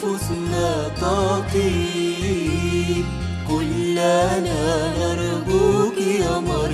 نفوسنا تطيب كلنا نرجوك يا مريم.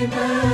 Amen.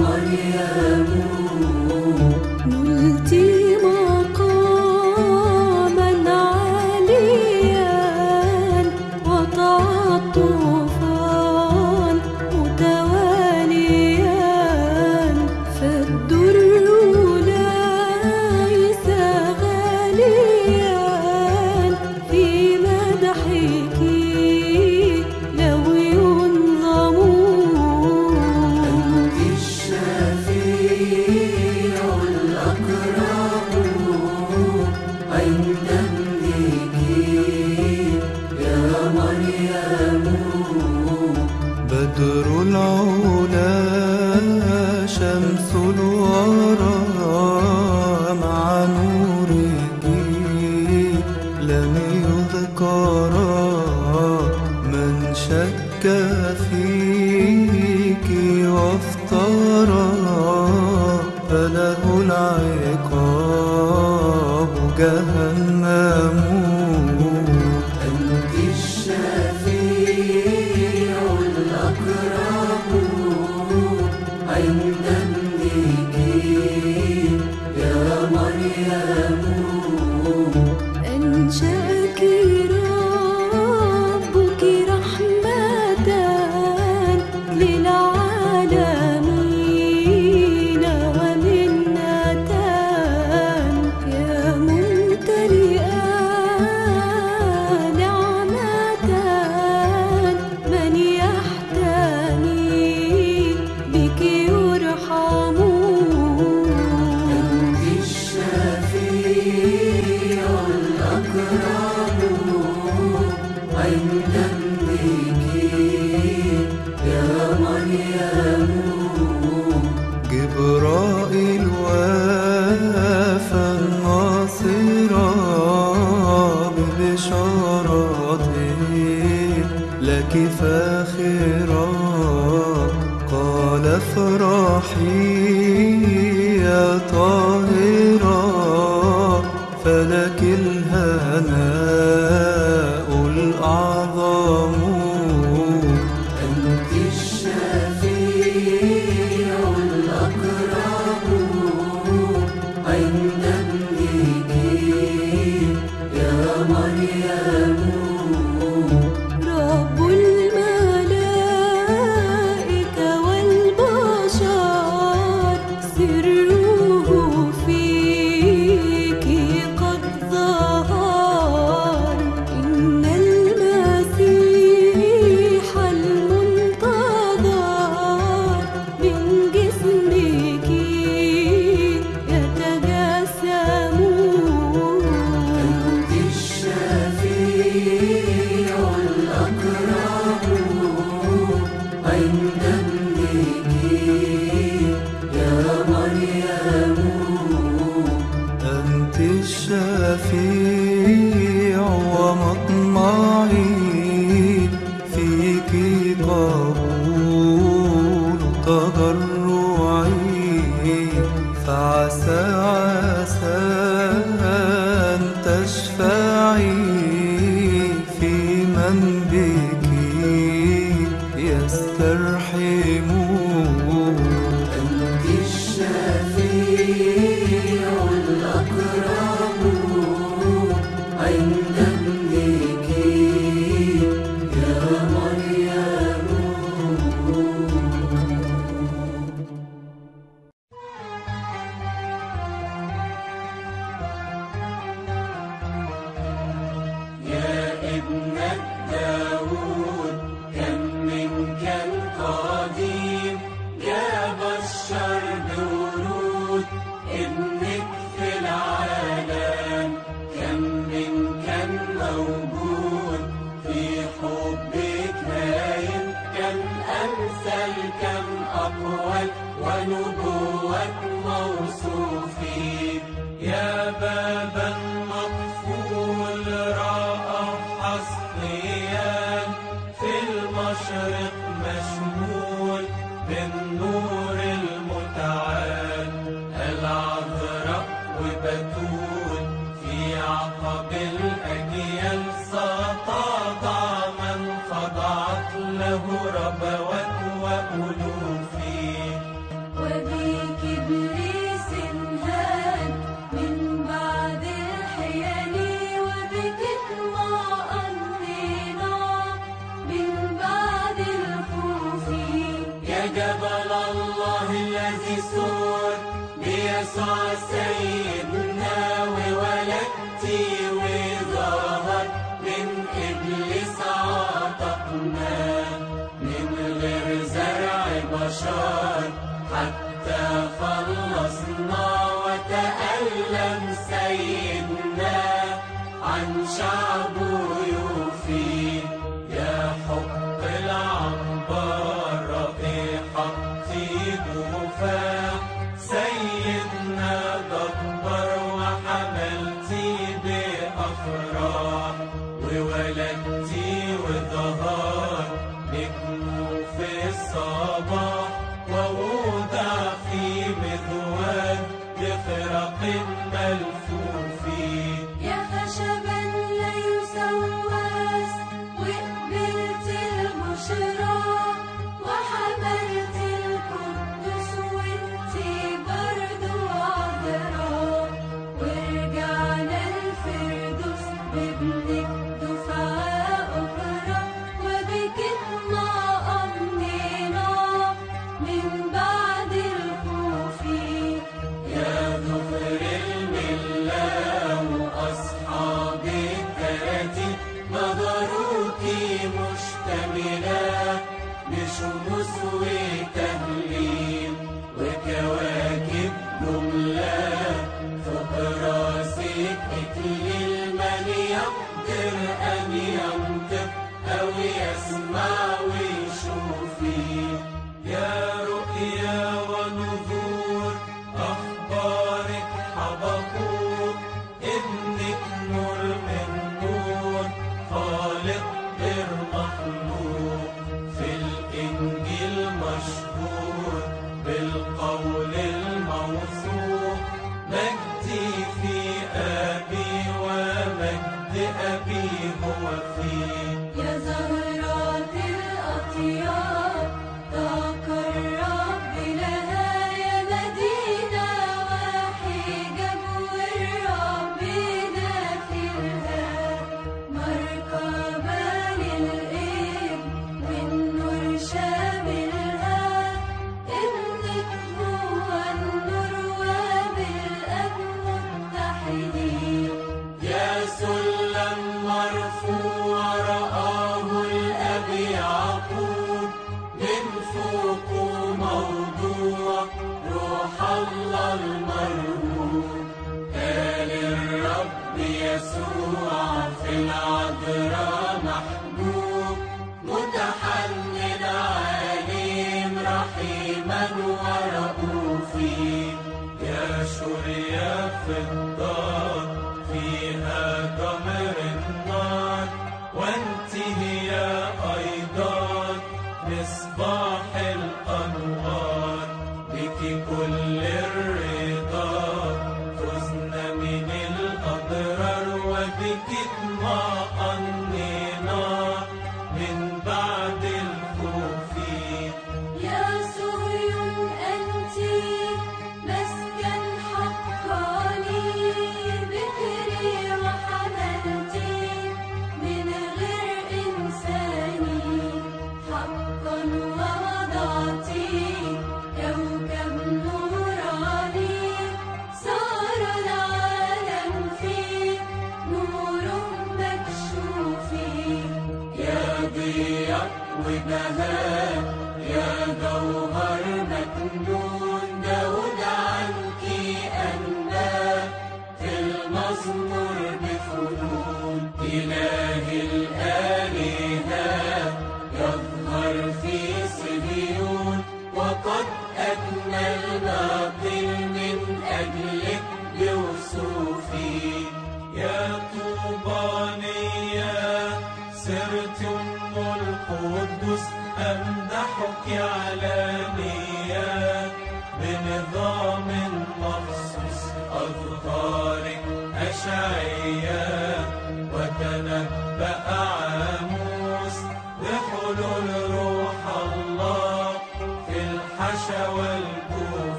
مريم تشفعي في من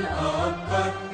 زين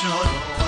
是好。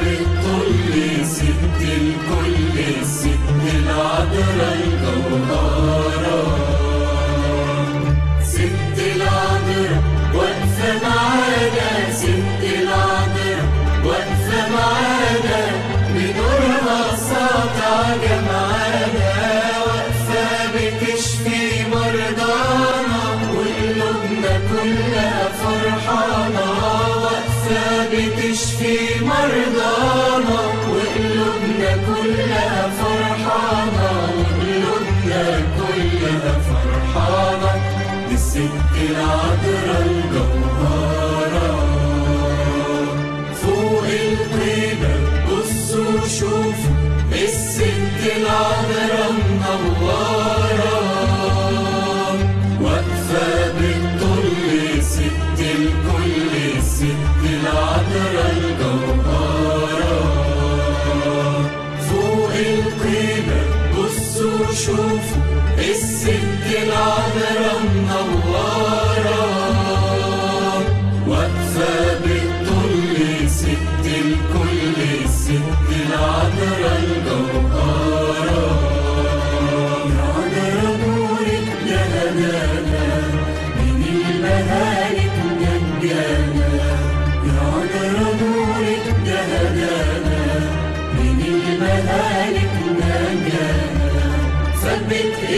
بالكل ست الكل ست ست العذراء واقفة معاك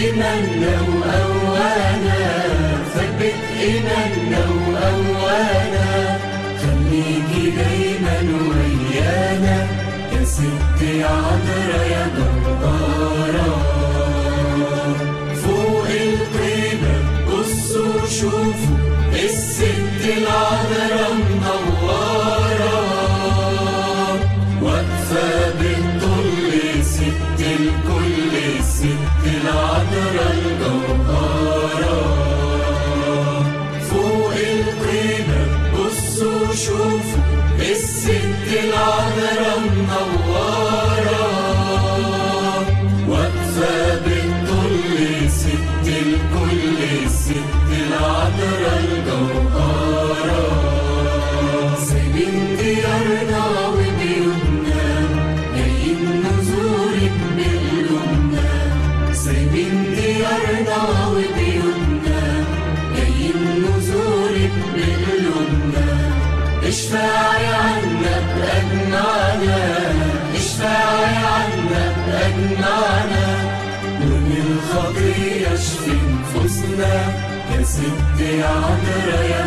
إيمان لو ثبت إيمان وأوانا. خليكي دايما ويانا. يا ستي عذرا يا Australia.